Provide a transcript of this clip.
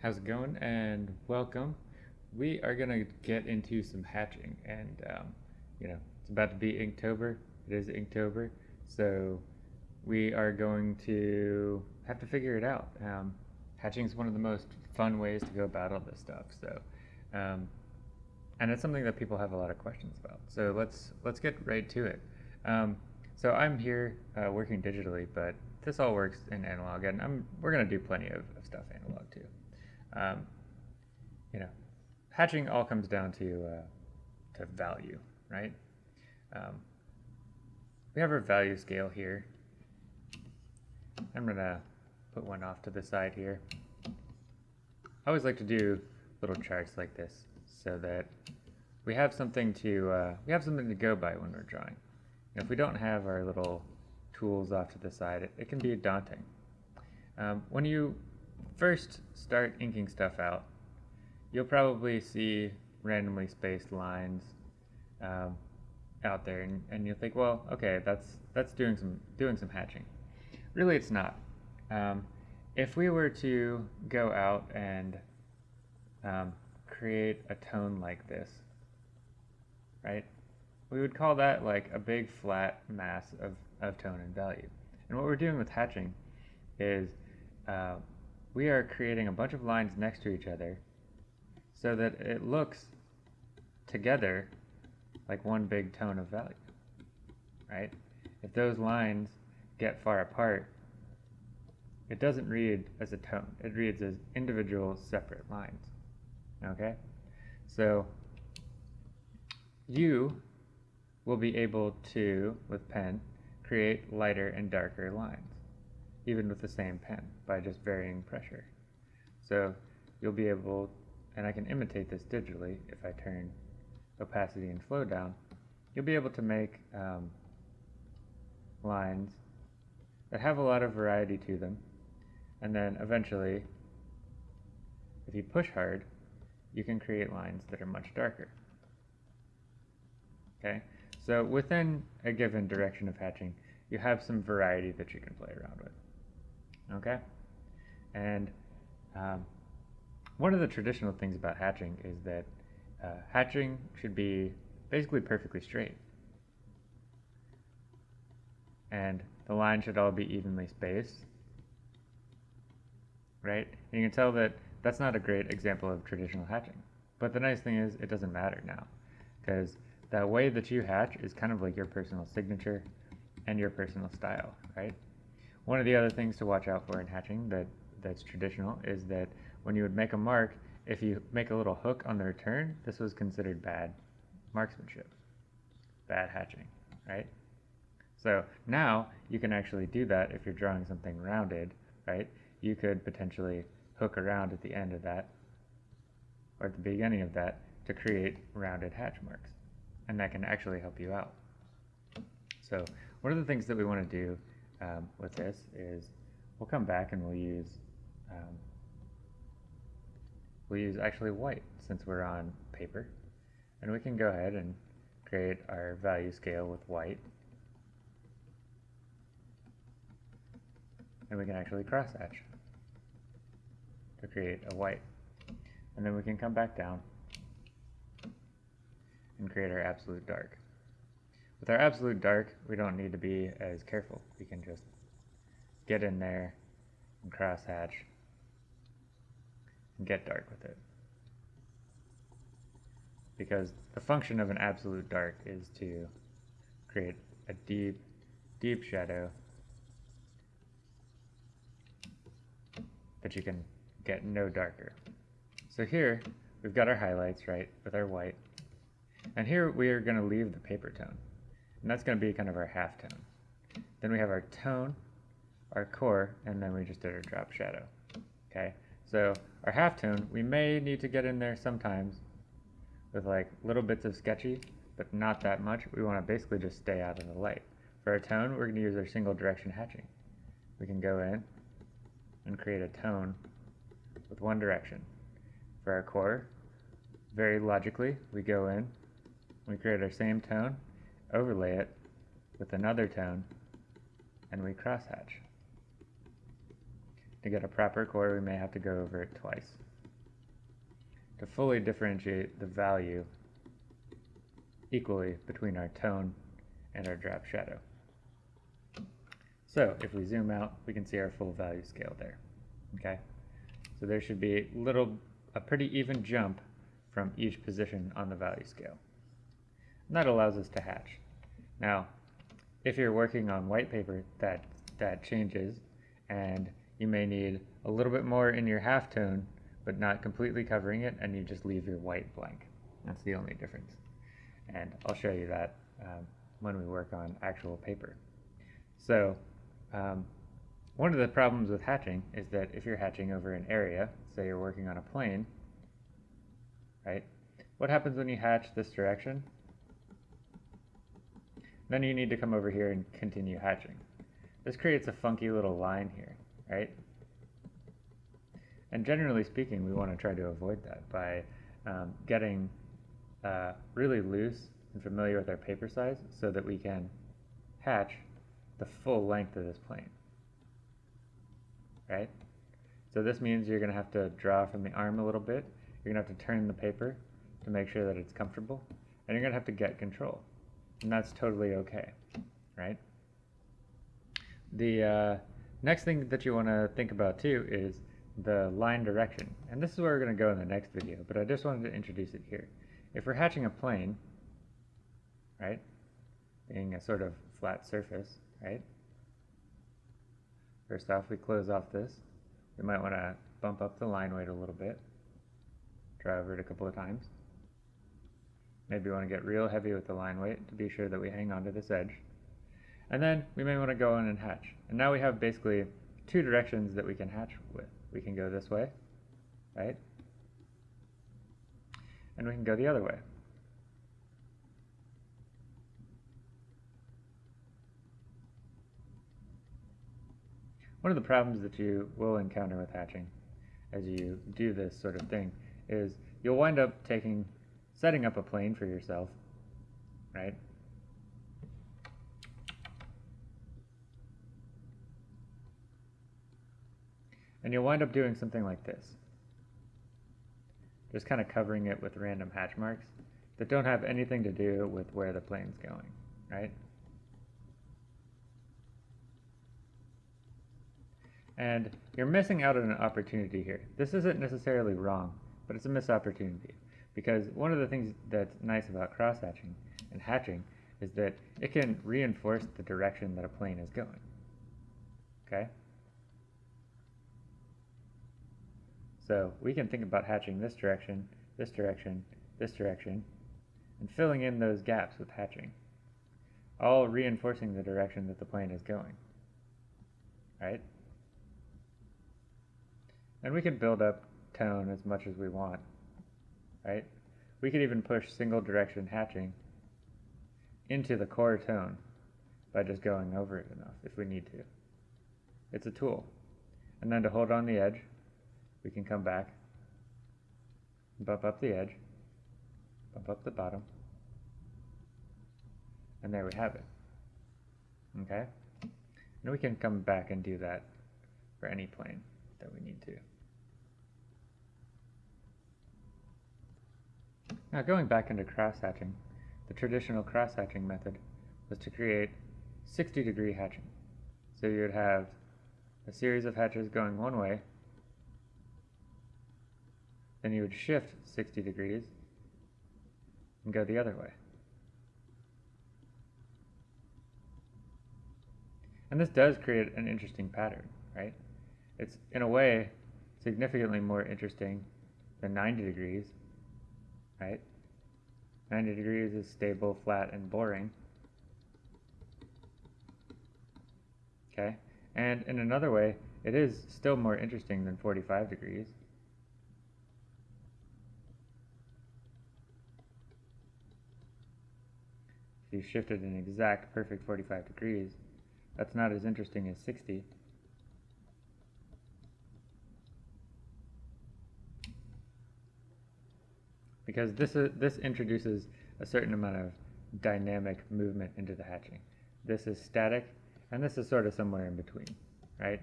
How's it going? And welcome. We are gonna get into some hatching, and um, you know it's about to be Inktober. It is Inktober, so we are going to have to figure it out. Um, hatching is one of the most fun ways to go about all this stuff. So, um, and it's something that people have a lot of questions about. So let's let's get right to it. Um, so I'm here uh, working digitally, but this all works in analog, and I'm we're gonna do plenty of, of stuff analog too. Um, you know, hatching all comes down to uh, to value, right? Um, we have our value scale here. I'm gonna put one off to the side here. I always like to do little charts like this so that we have something to uh, we have something to go by when we're drawing. And if we don't have our little tools off to the side, it, it can be daunting. Um, when you first start inking stuff out, you'll probably see randomly spaced lines um, out there, and, and you'll think, well, okay, that's that's doing some doing some hatching. Really, it's not. Um, if we were to go out and um, create a tone like this, right? We would call that like a big flat mass of, of tone and value. And what we're doing with hatching is uh, we are creating a bunch of lines next to each other so that it looks together like one big tone of value, right? If those lines get far apart, it doesn't read as a tone. It reads as individual separate lines, okay? So you will be able to, with pen, create lighter and darker lines even with the same pen by just varying pressure. So you'll be able, and I can imitate this digitally if I turn opacity and flow down, you'll be able to make um, lines that have a lot of variety to them, and then eventually, if you push hard, you can create lines that are much darker. Okay, so within a given direction of hatching, you have some variety that you can play around with okay? And um, one of the traditional things about hatching is that uh, hatching should be basically perfectly straight. And the line should all be evenly spaced, right? You can tell that that's not a great example of traditional hatching. But the nice thing is it doesn't matter now because the way that you hatch is kind of like your personal signature and your personal style, right? One of the other things to watch out for in hatching that, that's traditional is that when you would make a mark, if you make a little hook on the return, this was considered bad marksmanship, bad hatching, right? So now you can actually do that if you're drawing something rounded, right? You could potentially hook around at the end of that or at the beginning of that to create rounded hatch marks. And that can actually help you out. So one of the things that we want to do um, with this is we'll come back and we'll use um, we'll use actually white since we're on paper. And we can go ahead and create our value scale with white. And we can actually cross hatch to create a white. And then we can come back down and create our absolute dark with our absolute dark, we don't need to be as careful. We can just get in there and crosshatch and get dark with it. Because the function of an absolute dark is to create a deep, deep shadow that you can get no darker. So here, we've got our highlights, right, with our white. And here we are going to leave the paper tone. And that's going to be kind of our half tone. Then we have our tone, our core, and then we just did our drop shadow. Okay, so our half tone, we may need to get in there sometimes with like little bits of sketchy, but not that much. We want to basically just stay out of the light. For our tone, we're going to use our single direction hatching. We can go in and create a tone with one direction. For our core, very logically, we go in, we create our same tone, overlay it with another tone, and we crosshatch. To get a proper core, we may have to go over it twice. To fully differentiate the value equally between our tone and our drop shadow. So if we zoom out, we can see our full value scale there. Okay, so there should be little, a pretty even jump from each position on the value scale. And that allows us to hatch. Now, if you're working on white paper, that that changes, and you may need a little bit more in your halftone, but not completely covering it, and you just leave your white blank. That's the only difference. And I'll show you that um, when we work on actual paper. So um, one of the problems with hatching is that if you're hatching over an area, say you're working on a plane, right? What happens when you hatch this direction? Then you need to come over here and continue hatching. This creates a funky little line here, right? And generally speaking, we want to try to avoid that by um, getting uh, really loose and familiar with our paper size so that we can hatch the full length of this plane, right? So this means you're going to have to draw from the arm a little bit. You're going to have to turn the paper to make sure that it's comfortable. And you're going to have to get control. And that's totally okay, right? The uh, next thing that you want to think about too is the line direction. And this is where we're going to go in the next video, but I just wanted to introduce it here. If we're hatching a plane, right, being a sort of flat surface, right? First off, we close off this. We might want to bump up the line weight a little bit. Over it a couple of times. Maybe we want to get real heavy with the line weight to be sure that we hang on to this edge. And then we may want to go in and hatch. And now we have basically two directions that we can hatch with. We can go this way, right? And we can go the other way. One of the problems that you will encounter with hatching as you do this sort of thing is you'll wind up taking, setting up a plane for yourself, right? And you'll wind up doing something like this. Just kind of covering it with random hatch marks that don't have anything to do with where the plane's going, right? And you're missing out on an opportunity here. This isn't necessarily wrong, but it's a missed opportunity. Because one of the things that's nice about cross-hatching and hatching is that it can reinforce the direction that a plane is going. Okay? So we can think about hatching this direction, this direction, this direction, and filling in those gaps with hatching, all reinforcing the direction that the plane is going. Right? And we can build up tone as much as we want, right? We could even push single direction hatching into the core tone by just going over it enough if we need to. It's a tool. And then to hold on the edge, we can come back, bump up the edge, bump up the bottom, and there we have it. Okay? And we can come back and do that for any plane that we need to. Now going back into cross-hatching, the traditional cross-hatching method was to create 60 degree hatching. So you would have a series of hatches going one way, then you would shift 60 degrees and go the other way. And this does create an interesting pattern, right? It's, in a way, significantly more interesting than 90 degrees, right? 90 degrees is stable, flat, and boring. Okay, and in another way, it is still more interesting than 45 degrees. If you shifted an exact perfect 45 degrees, that's not as interesting as 60. Because this, is, this introduces a certain amount of dynamic movement into the hatching. This is static, and this is sort of somewhere in between, right?